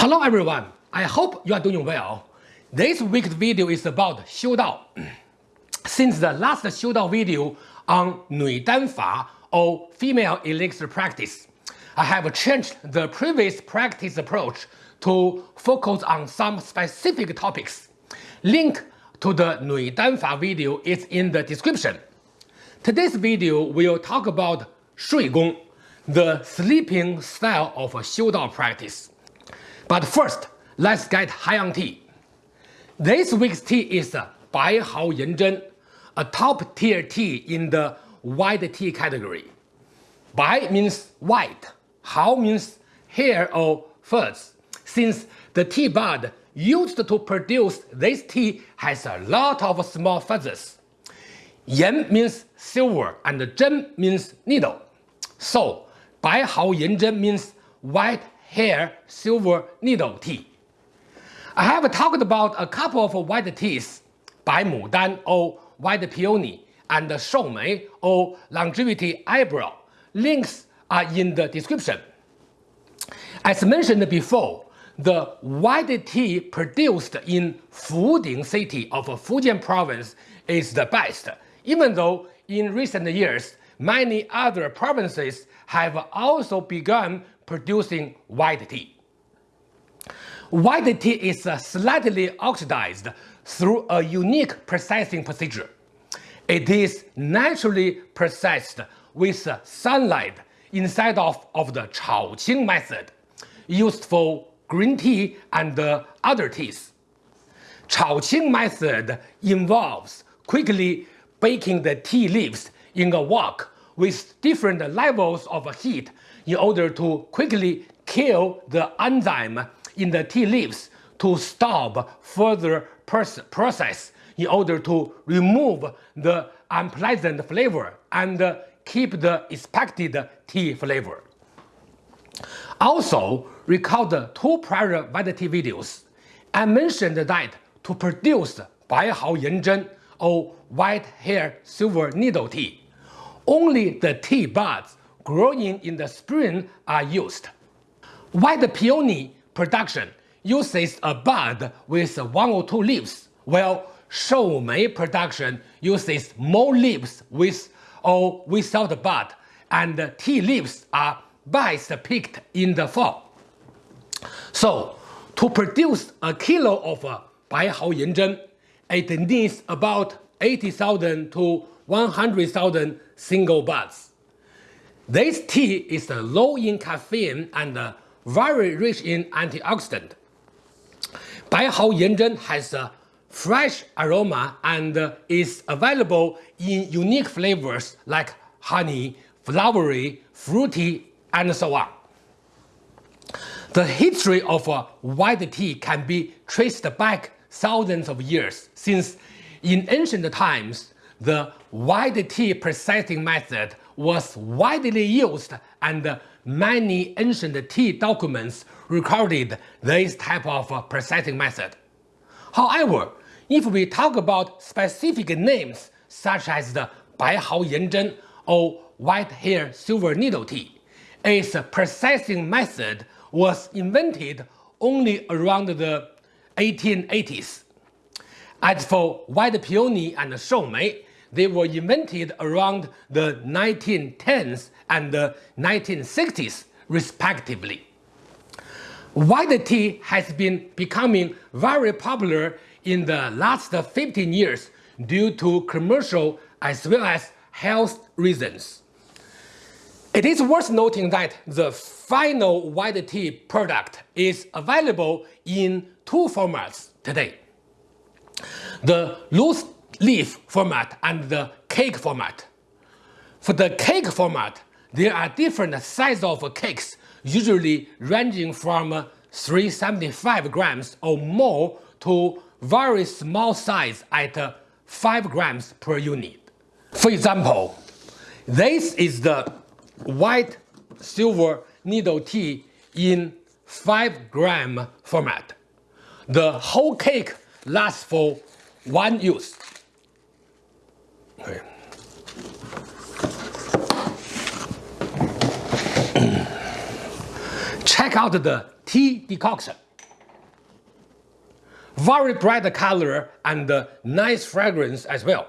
Hello everyone, I hope you are doing well. This week's video is about Xiu Dao. Since the last Xiu Dao video on Nui Dan Fa or female elixir practice, I have changed the previous practice approach to focus on some specific topics. Link to the Nui Dan Fa video is in the description. Today's video will talk about Shui Gong, the sleeping style of Xiu Dao practice. But first, let's get high on tea. This week's tea is Bai Hao Yin Zhen, a top tier tea in the white tea category. Bai means white, Hao means hair or fuzz, since the tea bud used to produce this tea has a lot of small feathers. Yin means silver and Zhen means needle. So, Bai Hao Yin Zhen means white hair silver needle tea. I have talked about a couple of white teas, Bai Dan or white peony and Shou Mei or longevity eyebrow. Links are in the description. As mentioned before, the white tea produced in Fuding city of Fujian province is the best, even though in recent years many other provinces have also begun producing white tea. White tea is uh, slightly oxidized through a unique processing procedure. It is naturally processed with sunlight instead of, of the Chaoqing method, used for green tea and uh, other teas. Chaoqing method involves quickly baking the tea leaves in a wok with different levels of heat in order to quickly kill the enzyme in the tea leaves to stop further process in order to remove the unpleasant flavor and keep the expected tea flavor. Also, recall the two prior tea videos. I mentioned that to produce Bai Hao Yin Zhen or white hair silver needle tea, only the tea buds growing in the spring are used. White peony production uses a bud with one or two leaves, while Shou Mei production uses more leaves with or without a bud, and tea leaves are best picked in the fall. So, to produce a kilo of Bai Hao Yin Zhen, it needs about 80,000 to 100,000 single buds. This tea is low in caffeine and very rich in antioxidant. Bai Hao Yin Zhen has a fresh aroma and is available in unique flavors like honey, flowery, fruity, and so on. The history of uh, white tea can be traced back thousands of years, since in ancient times, the white tea processing method was widely used and many ancient tea documents recorded this type of processing method. However, if we talk about specific names such as the Bai Hao Yin Zhen or white hair silver needle tea, its processing method was invented only around the 1880s. As for white peony and shou mei, they were invented around the 1910s and the 1960s respectively. White tea has been becoming very popular in the last 15 years due to commercial as well as health reasons. It is worth noting that the final white tea product is available in two formats today. The loose leaf format and the cake format. For the cake format, there are different sizes of cakes, usually ranging from 375 grams or more to very small size at 5 grams per unit. For example, this is the white silver needle tea in 5 gram format. The whole cake lasts for one use. Okay. Check out the tea decoction. very bright color and nice fragrance as well.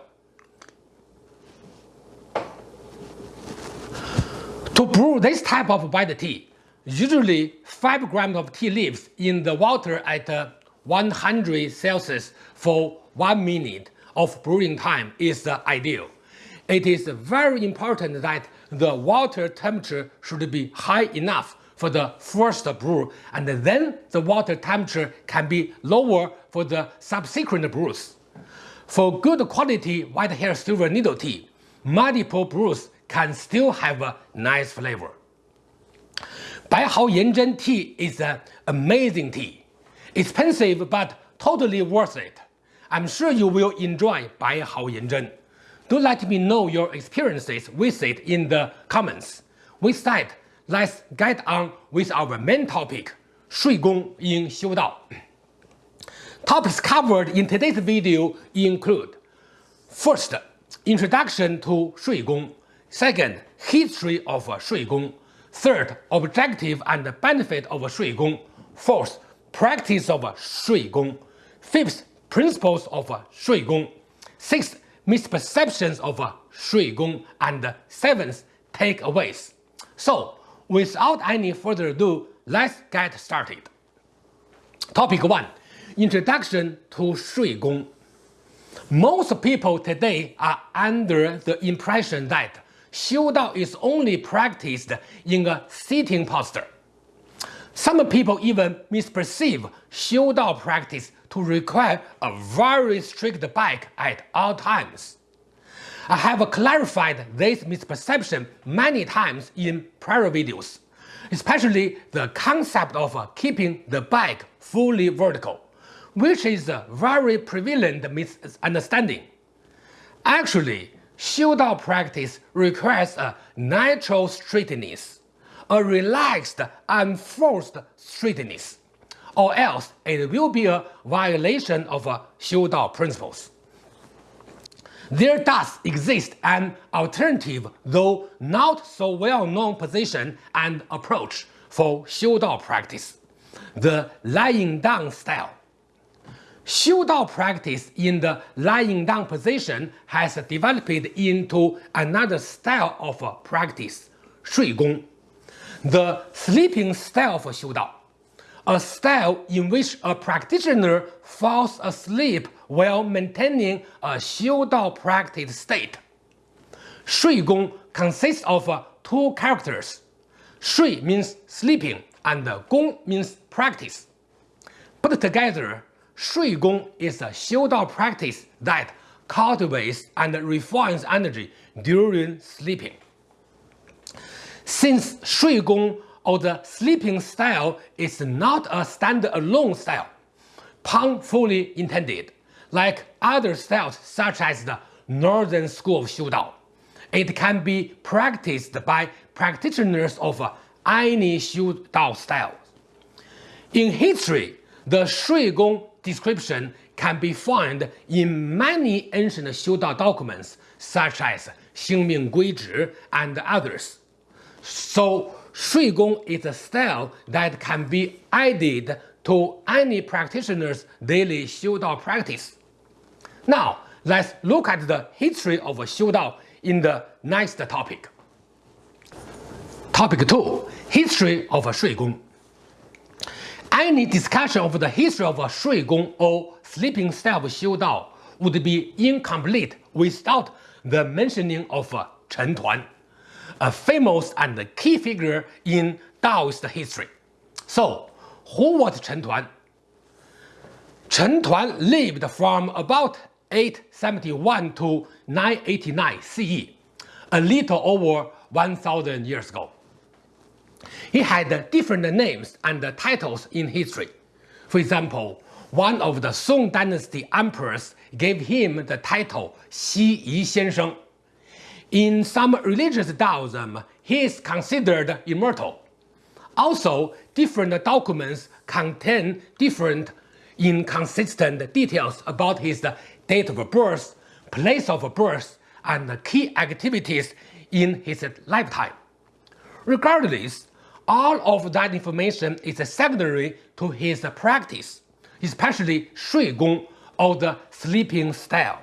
To brew this type of white tea, usually 5 grams of tea leaves in the water at uh, 100 Celsius for 1 minute of brewing time is the ideal. It is very important that the water temperature should be high enough for the first brew and then the water temperature can be lower for the subsequent brews. For good quality white hair silver needle tea, multiple brews can still have a nice flavor. Bai Hao Yin Zhen tea is an amazing tea. Expensive but totally worth it. I'm sure you will enjoy Bai Hao Yinzhen. Do let me know your experiences with it in the comments. With that, let's get on with our main topic, Shui Gong in Xiu Dao. Topics covered in today's video include First, introduction to Shui Gong. Second, history of Shui Gong. Third, objective and benefit of Shui Gong. Fourth, practice of Shui Gong. Fifth, principles of uh, Shui Gong, six misperceptions of uh, Shui Gong, and seventh takeaways. So without any further ado, let's get started. Topic 1. Introduction to Shui Gong Most people today are under the impression that Xiu Dao is only practiced in a sitting posture. Some people even misperceive Xiu Dao practice to require a very strict back at all times. I have clarified this misperception many times in prior videos, especially the concept of keeping the back fully vertical, which is a very prevalent misunderstanding. Actually, Xiu practice requires a natural straightness, a relaxed, unforced straightness, or else it will be a violation of uh, Xiu Dao principles. There does exist an alternative, though not so well-known position and approach for Xiu Dao practice, the lying down style. Xiu Dao practice in the lying down position has developed into another style of uh, practice, Shui Gong, the sleeping style of Xiu a style in which a practitioner falls asleep while maintaining a Xiu Dao practice state. Shui Gong consists of uh, two characters. Shui means sleeping and Gong means practice. Put together, Shui Gong is a Xiu Dao practice that cultivates and refines energy during sleeping. Since Shui Gong or the sleeping style is not a standalone style, pun fully intended, like other styles such as the Northern School of Xiu Dao, It can be practiced by practitioners of any Xiu Dao style. In history, the Shui Gong description can be found in many ancient Xiu Dao documents such as Xingming Guizhi and others. So, Shui Gong is a style that can be added to any practitioner's daily Xiu Dao practice. Now, let's look at the history of Xiu Dao in the next topic. Topic 2. History of Shui Gong Any discussion of the history of Shui Gong or sleeping style of Xiu Dao would be incomplete without the mentioning of Chen Tuan a famous and key figure in Taoist history. So, who was Chen Tuan? Chen Tuan lived from about 871 to 989 CE, a little over 1000 years ago. He had different names and titles in history. For example, one of the Song dynasty emperors gave him the title Xi Yi Xiansheng, in some religious Taoism, he is considered immortal. Also, different documents contain different inconsistent details about his date of birth, place of birth, and key activities in his lifetime. Regardless, all of that information is secondary to his practice. especially Shui Gong or the sleeping style.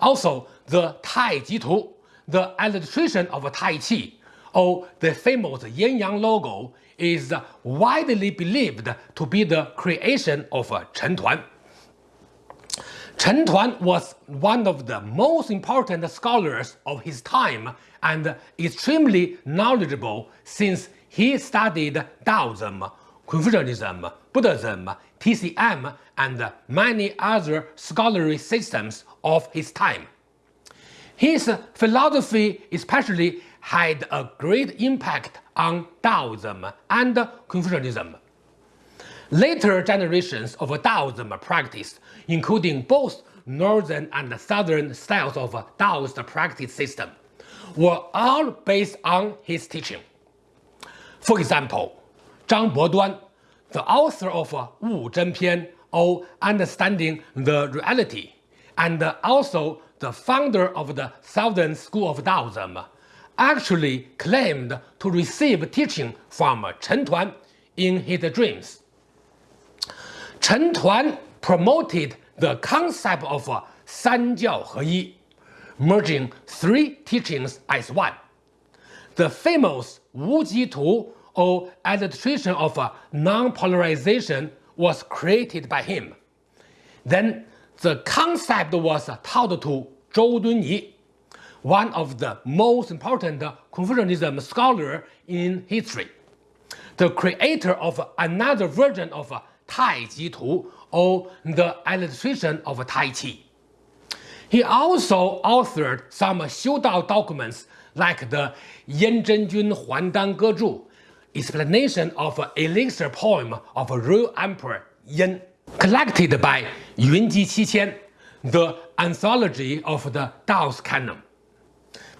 Also, the Tai Ji Tu, the illustration of Tai Chi, or the famous Yin Yang logo, is widely believed to be the creation of Chen Tuan. Chen Tuan was one of the most important scholars of his time and extremely knowledgeable since he studied Taoism, Confucianism, Buddhism, TCM, and many other scholarly systems of his time. His philosophy especially had a great impact on Taoism and Confucianism. Later generations of Taoism practice, including both northern and southern styles of Taoist practice system, were all based on his teaching. For example, Zhang Boduan, the author of Wu Zhen Pian, or Understanding the Reality, and also the founder of the Southern School of Taoism, actually claimed to receive teaching from Chen Tuan in his dreams. Chen Tuan promoted the concept of San Jiao He merging three teachings as one. The famous Wu Ji Tu or illustration of non-polarization was created by him. Then the concept was taught to Zhou Dunyi, one of the most important Confucianism scholar in history, the creator of another version of Tai Ji Tu or the illustration of Tai Chi. He also authored some Xiu Dao documents like the Yan Zhenjun Huandan Gezhu, explanation of elixir poem of real emperor Yan, collected by Yunji Qiqian, the anthology of the Taoist canon.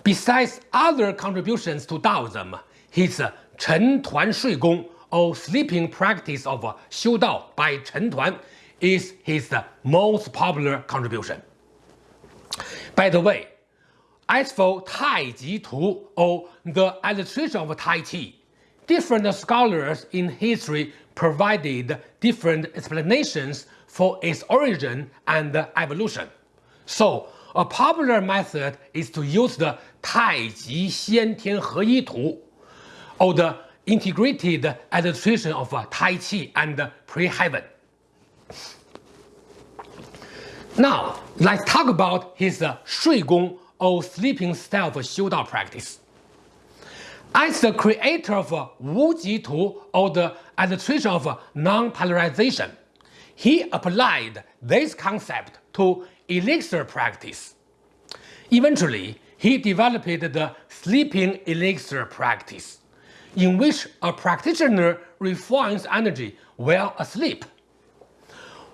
Besides other contributions to Taoism, his Chen Tuan Shui Gong or sleeping practice of Xiu Dao by Chen Tuan is his most popular contribution. By the way, as for Tai Ji Tu or the illustration of Tai Chi, different scholars in history provided different explanations for its origin and evolution. So, a popular method is to use the Tai Ji Xian Tian He Yi Tu, or the integrated illustration of Tai Chi and pre-heaven. Now, let's talk about his Shui Gong or sleeping style of Xiu Dao practice. As the creator of Wu Ji Tu or the illustration of non-polarization, he applied this concept to elixir practice. Eventually, he developed the sleeping elixir practice, in which a practitioner refines energy while asleep.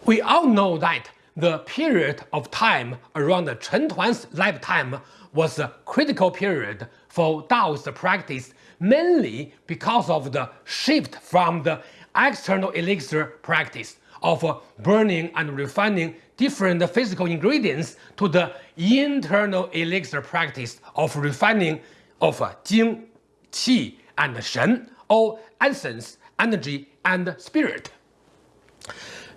We all know that the period of time around Chen Tuan's lifetime was a critical period for Taoist practice mainly because of the shift from the external elixir practice of burning and refining different physical ingredients to the internal elixir practice of refining of uh, Jing, Qi, and Shen, or essence, energy, and spirit.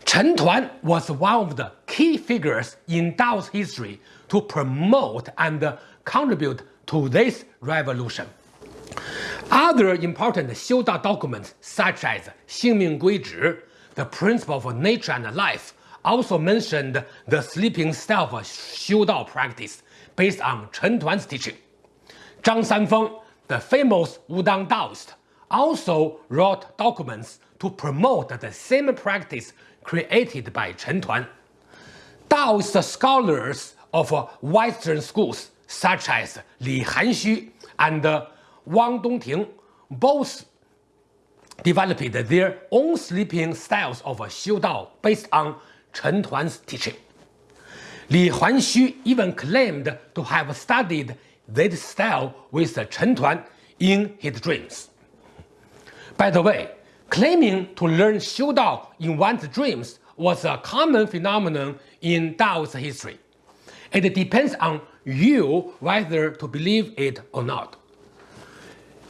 Chen Tuan was one of the key figures in Dao's history to promote and contribute to this revolution. Other important Xiu Dao documents such as Xingming Gui Zhi, the principle of nature and life, also mentioned the sleeping Xiu Dao practice based on Chen Tuan's teaching. Zhang Sanfeng, the famous Wudang Daoist, also wrote documents to promote the same practice created by Chen Tuan. Taoist scholars of Western schools such as Li Hanxu and Wang Dongting both developed their own sleeping styles of Xiu Dao based on Chen Tuan's teaching. Li Hanxu even claimed to have studied this style with Chen Tuan in his dreams. By the way, claiming to learn Xiu Dao in one's dreams was a common phenomenon in Dao's history. It depends on you whether to believe it or not.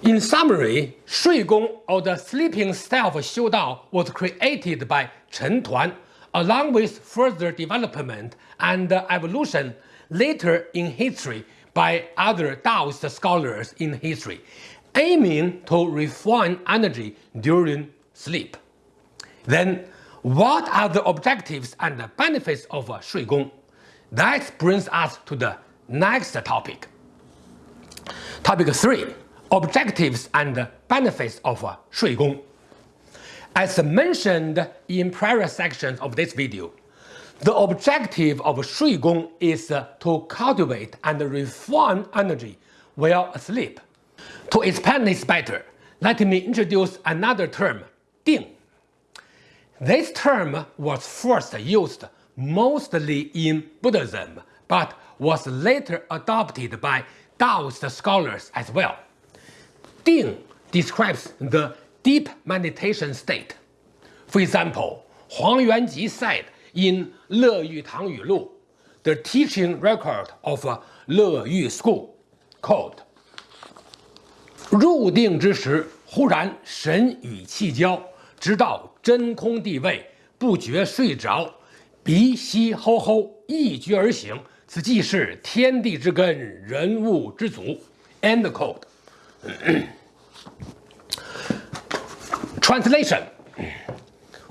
In summary, Shui Gong or the sleeping style of Xiu Dao was created by Chen Tuan along with further development and evolution later in history by other Taoist scholars in history, aiming to refine energy during sleep. Then, what are the objectives and benefits of Shui Gong? That brings us to the next topic. Topic 3. Objectives and benefits of uh, Shui Gong. As mentioned in prior sections of this video, the objective of Shui Gong is uh, to cultivate and refine energy while asleep. To explain this better, let me introduce another term, Ding. This term was first used mostly in Buddhism, but was later adopted by Taoist scholars as well. Ding describes the deep meditation state. For example, Huang Yuanji said in Le Yu Tang Yu Lu, the teaching record of Le Yu School, quote, 入定之时，忽然神与气交，直到真空地位，不觉睡着，鼻息吼吼，一觉而醒，此即是天地之根，人物之祖。End quote. Translation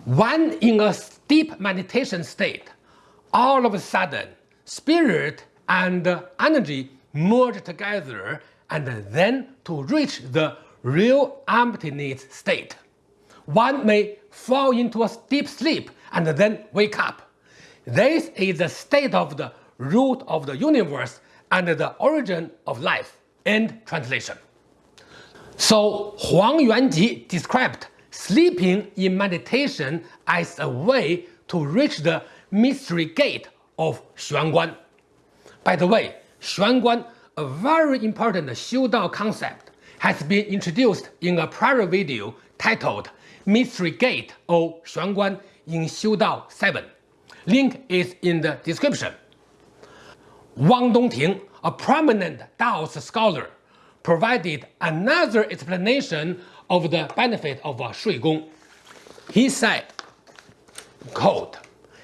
When in a deep meditation state, all of a sudden, spirit and energy merge together and then to reach the real emptiness state. One may fall into a deep sleep and then wake up. This is the state of the root of the universe and the origin of life. End translation. So Huang Yuanji described sleeping in meditation as a way to reach the mystery gate of Xuanguan. By the way, Xuanguan, a very important Xiu Dao concept, has been introduced in a prior video titled Mystery Gate or Xuanguan in Xiu Dao 7. Link is in the description. Wang Dongting, a prominent Daoist scholar, provided another explanation of the benefit of Shui Gong. He said, quote,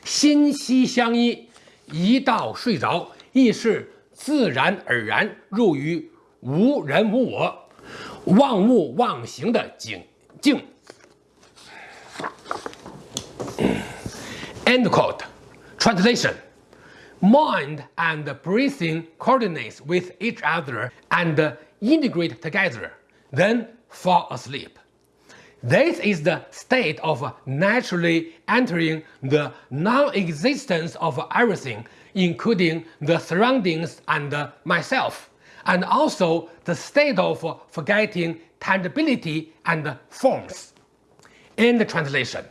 心息相依，一到睡着，意识自然而然入于无人无我、忘物忘形的境境。End quote. Translation Mind and breathing coordinates with each other and integrate together, then fall asleep. This is the state of naturally entering the non-existence of everything, including the surroundings and myself, and also the state of forgetting tangibility and forms. In the translation.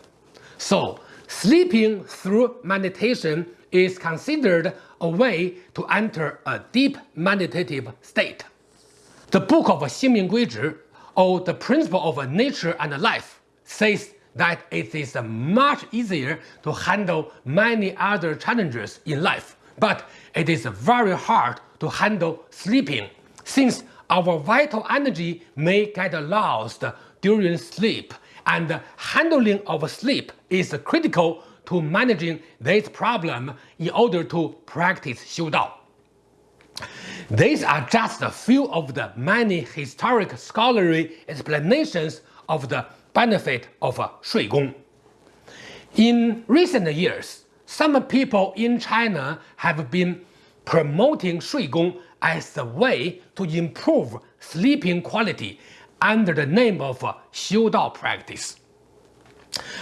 So, sleeping through meditation is considered a way to enter a deep meditative state. The book of Xingming Guizhi, or the principle of nature and life, says that it is much easier to handle many other challenges in life, but it is very hard to handle sleeping, since our vital energy may get lost during sleep, and handling of sleep is critical to managing this problem in order to practice Xiu Dao. These are just a few of the many historic scholarly explanations of the benefit of Shui Gong. In recent years, some people in China have been promoting Shui Gong as a way to improve sleeping quality under the name of Xiu Dao practice.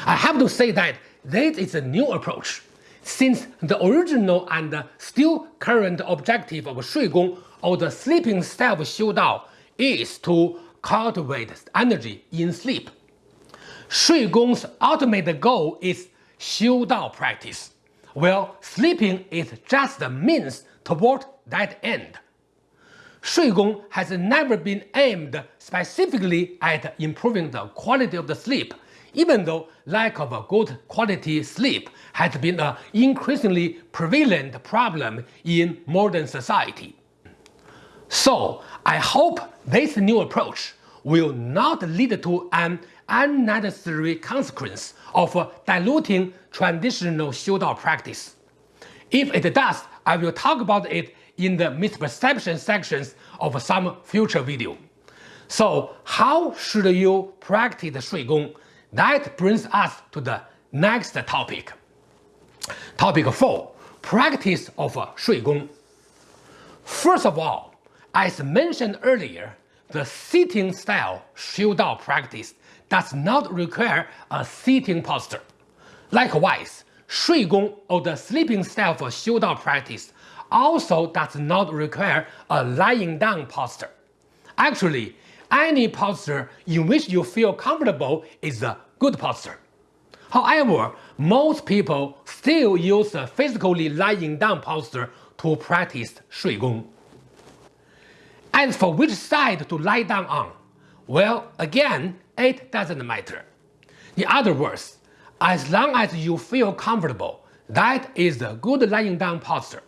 I have to say that this is a new approach, since the original and still current objective of Shui Gong or the sleeping style of Xiu Dao is to cultivate energy in sleep. Shui Gong's ultimate goal is Xiu Dao practice, while sleeping is just a means toward that end. Shui Gong has never been aimed specifically at improving the quality of the sleep even though lack of a good quality sleep has been an increasingly prevalent problem in modern society. So I hope this new approach will not lead to an unnecessary consequence of diluting traditional Xiudao practice. If it does, I will talk about it in the misperception sections of some future video. So how should you practice Shui Gong? That brings us to the next topic. Topic 4. Practice of Shui Gong. First of all, as mentioned earlier, the sitting style Xiu Dao practice does not require a sitting posture. Likewise, Shui Gong or the sleeping style for Xiu Dao practice also does not require a lying down posture. Actually, any posture in which you feel comfortable is a good posture. However, most people still use a physically lying down posture to practice Shui Gong. As for which side to lie down on, well, again, it doesn't matter. In other words, as long as you feel comfortable, that is a good lying down posture.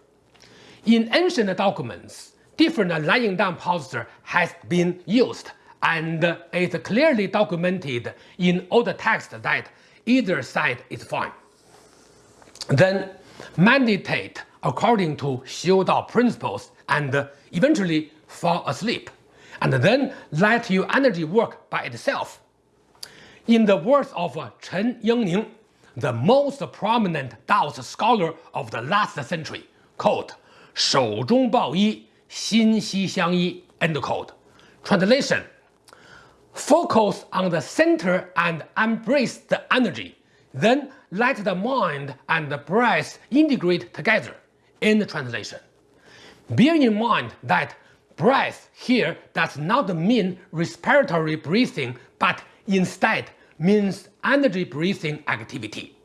In ancient documents, different lying down posture has been used and it's clearly documented in all the text that either side is fine. Then meditate according to Xiu Dao principles and eventually fall asleep, and then let your energy work by itself. In the words of Chen Yingning, the most prominent Daoist scholar of the last century, quote, 守中抱一，心息相依, end quote. Translation Focus on the center and embrace the energy. Then let the mind and the breath integrate together. In the translation. Bear in mind that breath here does not mean respiratory breathing, but instead means energy breathing activity.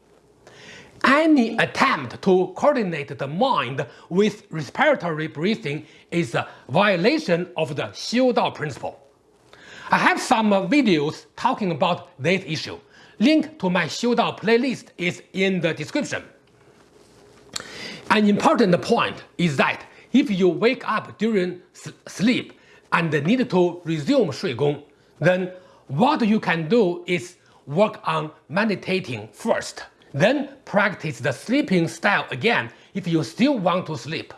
Any attempt to coordinate the mind with respiratory breathing is a violation of the Xiu Dao principle. I have some uh, videos talking about this issue. Link to my Xiu Dao playlist is in the description. An important point is that if you wake up during sleep and need to resume Shui Gong, then what you can do is work on meditating first, then practice the sleeping style again if you still want to sleep.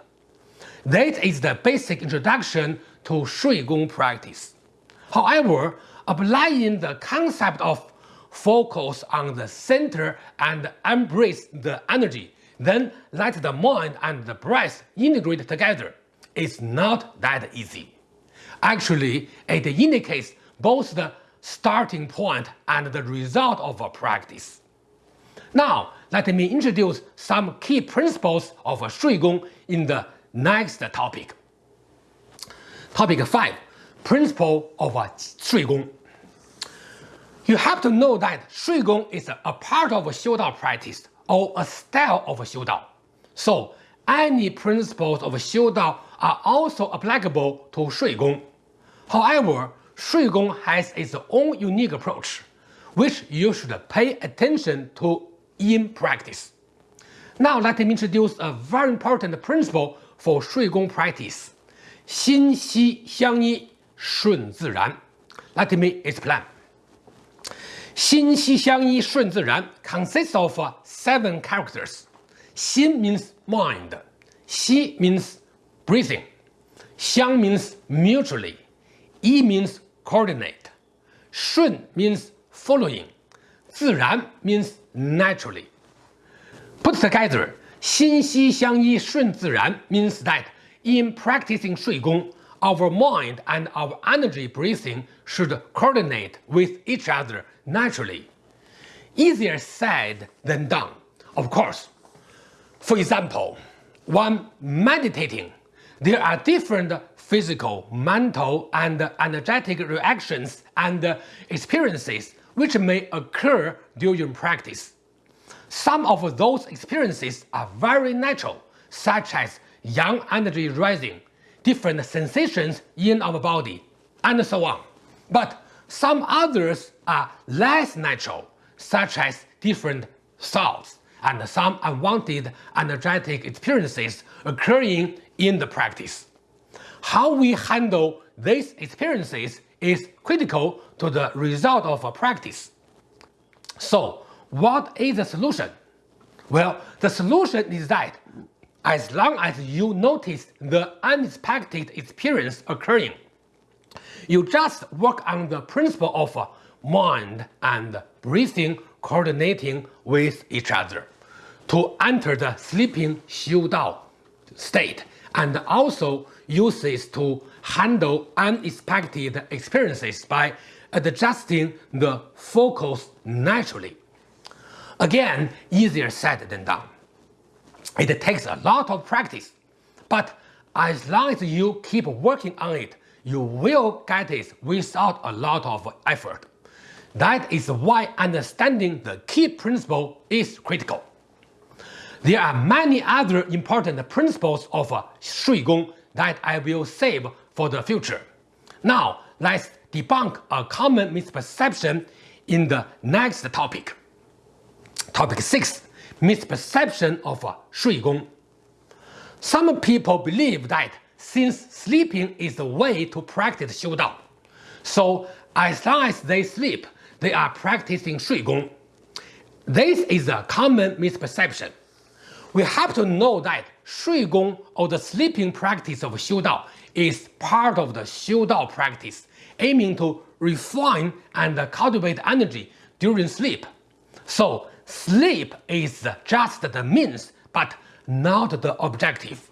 That is the basic introduction to Shui Gong practice. However, applying the concept of focus on the center and embrace the energy, then let the mind and the breath integrate together is not that easy. Actually, it indicates both the starting point and the result of a practice. Now, let me introduce some key principles of Shui Gong in the next topic. Topic 5 principle of Shui Gong. You have to know that Shui Gong is a part of Xiu Dao practice or a style of Xiu Dao. So any principles of Xiu Dao are also applicable to Shui Gong. However, Shui Gong has its own unique approach, which you should pay attention to in practice. Now let me introduce a very important principle for Shui Gong practice. 心息相依 顺自然。Let me explain. 心息相依顺自然 consists of seven characters. 心 means mind, 息 means breathing, 相 means mutually, 依 means coordinate, 顺 means following, 自然 means naturally. Put together, 心息相依顺自然 means that in practicing 睡功 our mind and our energy breathing should coordinate with each other naturally. Easier said than done, of course. For example, when meditating, there are different physical, mental, and energetic reactions and experiences which may occur during practice. Some of those experiences are very natural, such as yang energy rising, different sensations in our body, and so on. But some others are less natural, such as different thoughts and some unwanted energetic experiences occurring in the practice. How we handle these experiences is critical to the result of a practice. So, what is the solution? Well, the solution is that as long as you notice the unexpected experience occurring, you just work on the principle of mind and breathing coordinating with each other to enter the sleeping Xiu Dao state and also use this to handle unexpected experiences by adjusting the focus naturally. Again, easier said than done. It takes a lot of practice, but as long as you keep working on it, you will get it without a lot of effort. That is why understanding the key principle is critical. There are many other important principles of Shui Gong that I will save for the future. Now, let's debunk a common misperception in the next topic. Topic 6. Misperception of uh, Shui Gong. Some people believe that since sleeping is the way to practice Xiu Dao, so as long as they sleep, they are practicing Shui Gong. This is a common misperception. We have to know that Shui Gong or the sleeping practice of Xiu Dao is part of the Xiu Dao practice, aiming to refine and cultivate energy during sleep. So sleep is just the means, but not the objective.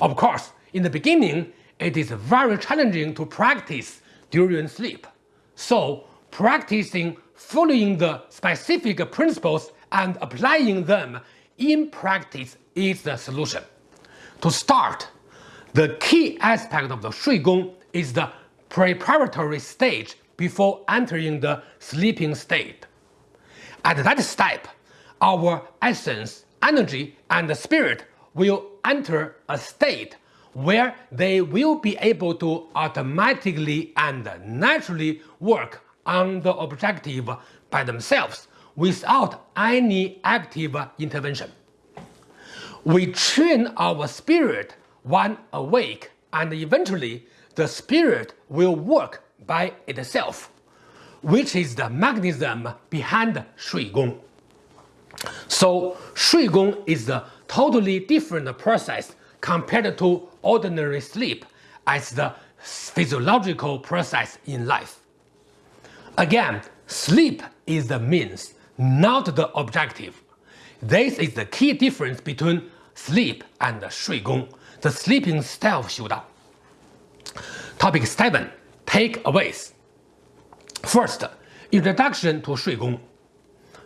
Of course, in the beginning, it is very challenging to practice during sleep. So practicing following the specific principles and applying them in practice is the solution. To start, the key aspect of the Shui Gong is the preparatory stage before entering the sleeping state. At that step, our essence, energy, and spirit will enter a state where they will be able to automatically and naturally work on the objective by themselves without any active intervention. We train our spirit when awake and eventually the spirit will work by itself, which is the mechanism behind Shui Gong. So Shui Gong is a totally different process compared to ordinary sleep as the physiological process in life. Again, sleep is the means, not the objective. This is the key difference between sleep and Shui Gong, the sleeping style of Xiu Dao. Topic 7. Takeaways First, introduction to Shui Gong.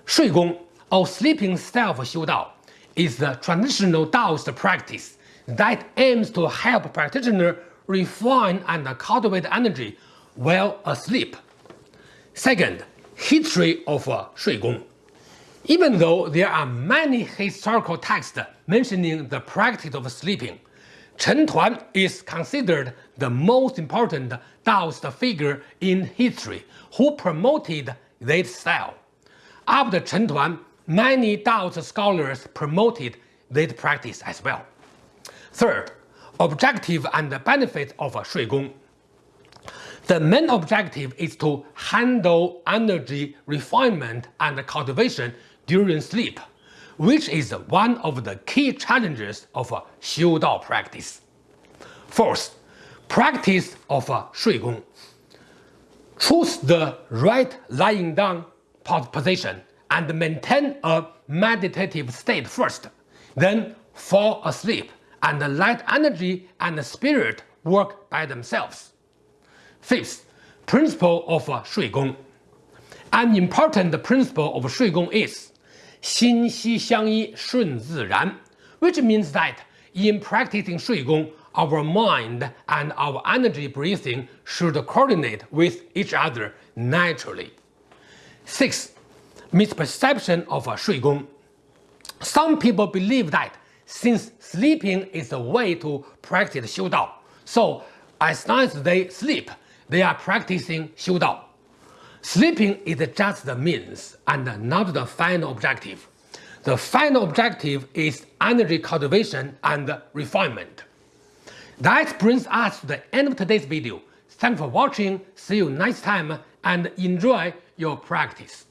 Shui Gong, or sleeping style of Xiu Dao, is the traditional Taoist practice that aims to help practitioner refine and cultivate energy while asleep Second, history of uh, Shui Gong. Even though there are many historical texts mentioning the practice of sleeping, Chen Tuan is considered the most important Daoist figure in history who promoted this style. After Chen Tuan, many Daoist scholars promoted this practice as well. Third, objective and benefits of Shui Gong. The main objective is to handle energy refinement and cultivation during sleep, which is one of the key challenges of Xiu Dao practice. First, practice of Shui Gong. Choose the right lying down position and maintain a meditative state first, then fall asleep and let energy and spirit work by themselves. Fifth, principle of Shui Gong. An important principle of Shui Gong is 心息相依顺自然, which means that in practicing Shui Gong, our mind and our energy breathing should coordinate with each other naturally. Sixth, misperception of Shui Gong. Some people believe that since sleeping is a way to practice Xiu Dao, so as long as they sleep, they are practicing Xiu Dao. Sleeping is just the means and not the final objective. The final objective is energy cultivation and refinement. That brings us to the end of today's video. Thanks for watching, see you next time and enjoy your practice.